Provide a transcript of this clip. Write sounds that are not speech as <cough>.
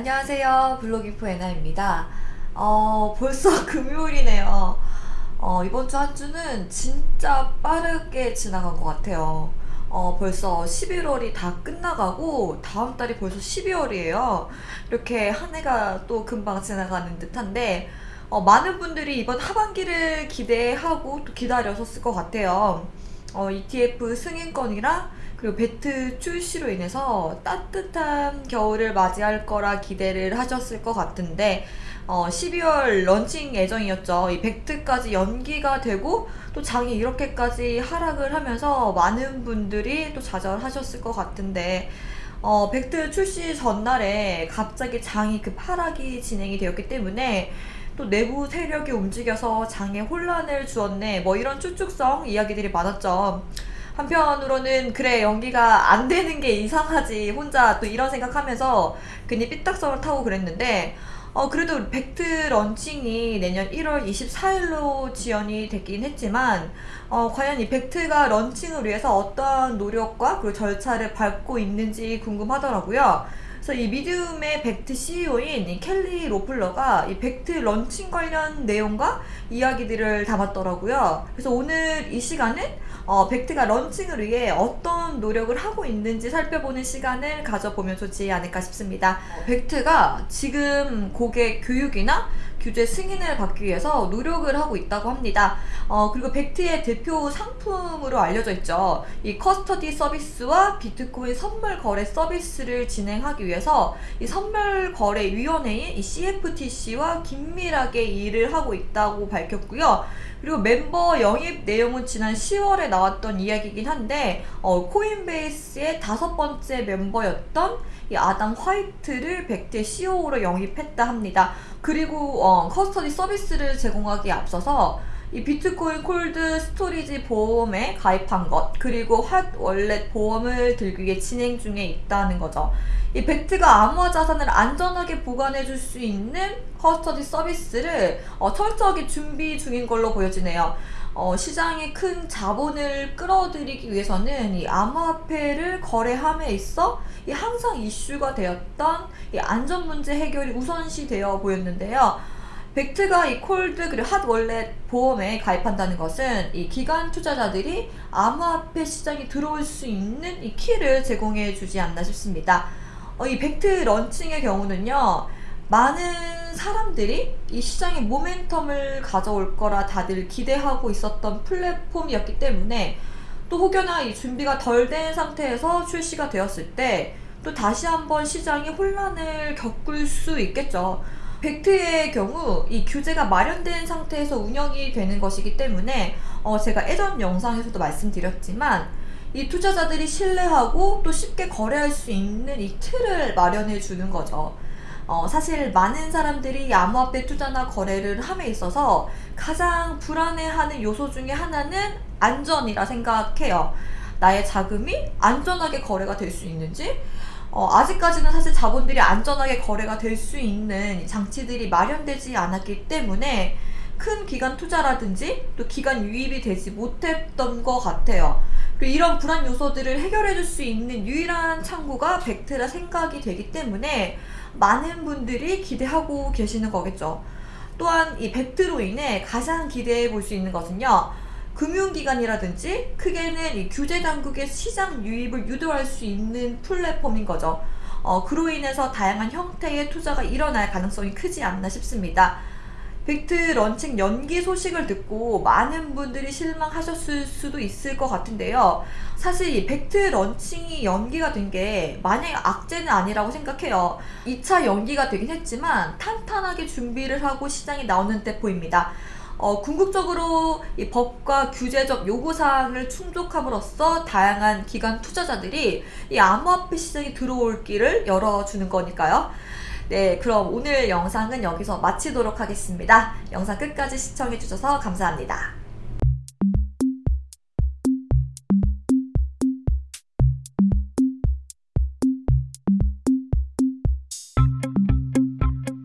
안녕하세요. 블로깅포 에나입니다. 어, 벌써 <laughs> 금요일이네요. 어, 이번 주 한 주는 진짜 빠르게 지나간 것 같아요. 어, 벌써 11월이 다 끝나가고 다음 달이 벌써 12월이에요. 이렇게 한 해가 또 금방 지나가는 듯한데 어, 많은 분들이 이번 하반기를 기대하고 또 기다렸었을 것 같아요. 어, ETF 승인권이랑 그리고 배트 출시로 인해서 따뜻한 겨울을 맞이할 거라 기대를 하셨을 것 같은데 어, 12월 런칭 예정이었죠. 이 벡트까지 연기가 되고 또 장이 이렇게까지 하락을 하면서 많은 분들이 또 좌절하셨을 것 같은데 어, 벡트 출시 전날에 갑자기 장이 급 하락이 진행이 되었기 때문에 또 내부 세력이 움직여서 장에 혼란을 주었네 뭐 이런 추측성 이야기들이 많았죠. 한편으로는 그래 연기가 안 되는 게 이상하지 혼자 또 이런 생각하면서 괜히 삐딱선을 타고 그랬는데 어 그래도 Bakkt 런칭이 내년 1월 24일로 지연이 됐긴 했지만 어 과연 이 Bakkt가 런칭을 위해서 어떠한 노력과 그 절차를 밟고 있는지 궁금하더라고요. 그래서 이 미디움의 벡트 CEO인 이 켈리 로플러가 이 Bakkt 런칭 관련 내용과 이야기들을 담았더라고요. 그래서 오늘 이 시간은 어, 벡트가 런칭을 위해 어떤 노력을 하고 있는지 살펴보는 시간을 가져보면 좋지 않을까 싶습니다. 벡트가 지금 고객 교육이나 규제 승인을 받기 위해서 노력을 하고 있다고 합니다. 어, 그리고 벡트의 대표 상품으로 알려져 있죠. 이 커스터디 서비스와 비트코인 선물 거래 서비스를 진행하기 위해서 이 선물 거래 위원회인 이 CFTC와 긴밀하게 일을 하고 있다고 밝혔고요. 그리고 멤버 영입 내용은 지난 10월에 나왔던 이야기이긴 한데 어, Coinbase의 다섯 번째 멤버였던 이 아담 화이트를 Bakkt CEO로 영입했다 합니다. 그리고 어, custody 서비스를 제공하기에 앞서서 이 비트코인 cold storage 보험에 가입한 것 그리고 핫 월렛 보험을 들기 위해 진행 중에 있다는 거죠. 이 Bakkt가 암호화 자산을 안전하게 보관해 줄 수 있는 custody 서비스를 어, 철저하게 준비 중인 걸로 보여지네요. 어, 시장에 큰 자본을 끌어들이기 위해서는 이 암호화폐를 거래함에 있어 이 항상 이슈가 되었던 이 안전 문제 해결이 우선시 되어 보였는데요. Bakkt가 이 cold 그리고 핫 월렛 보험에 가입한다는 것은 이 기관 투자자들이 암호화폐 시장에 들어올 수 있는 이 키를 제공해 주지 않나 싶습니다. 어, 이 Bakkt 런칭의 경우는요. 많은 사람들이 이 시장에 모멘텀을 가져올 거라 다들 기대하고 있었던 플랫폼이었기 때문에 또 혹여나 이 준비가 덜 된 상태에서 출시가 되었을 때 또 다시 한번 시장이 혼란을 겪을 수 있겠죠. 벡트의 경우 이 규제가 마련된 상태에서 운영이 되는 것이기 때문에 어 제가 예전 영상에서도 말씀드렸지만 이 투자자들이 신뢰하고 또 쉽게 거래할 수 있는 이 틀을 마련해 주는 거죠. 어, 사실 많은 사람들이 암호화폐 투자나 거래를 함에 있어서 가장 불안해하는 요소 중에 하나는 안전이라 생각해요. 나의 자금이 안전하게 거래가 될 수 있는지 어, 아직까지는 사실 자본들이 안전하게 거래가 될 수 있는 장치들이 마련되지 않았기 때문에 큰 기관 투자라든지 또 기관 유입이 되지 못했던 것 같아요. 그리고 이런 불안 요소들을 해결해 줄 수 있는 유일한 창구가 벡트라 생각이 되기 때문에 많은 분들이 기대하고 계시는 거겠죠. 또한 이 Bakkt로 인해 가장 기대해 볼 수 있는 것은요. 금융기관이라든지 크게는 이 규제 당국의 시장 유입을 유도할 수 있는 플랫폼인 거죠. 어, 그로 인해서 다양한 형태의 투자가 일어날 가능성이 크지 않나 싶습니다. Bakkt 런칭 연기 소식을 듣고 많은 분들이 실망하셨을 수도 있을 것 같은데요. 사실 이 Bakkt 런칭이 연기가 된 게 마냥 악재는 아니라고 생각해요. 2차 연기가 되긴 했지만 탄탄하게 준비를 하고 시장에 나오는 때 보입니다. 어, 궁극적으로 이 법과 규제적 요구사항을 충족함으로써 다양한 기관 투자자들이 이 암호화폐 시장에 들어올 길을 열어주는 거니까요. 네, 그럼 오늘 영상은 여기서 마치도록 하겠습니다. 영상 끝까지 시청해주셔서 감사합니다.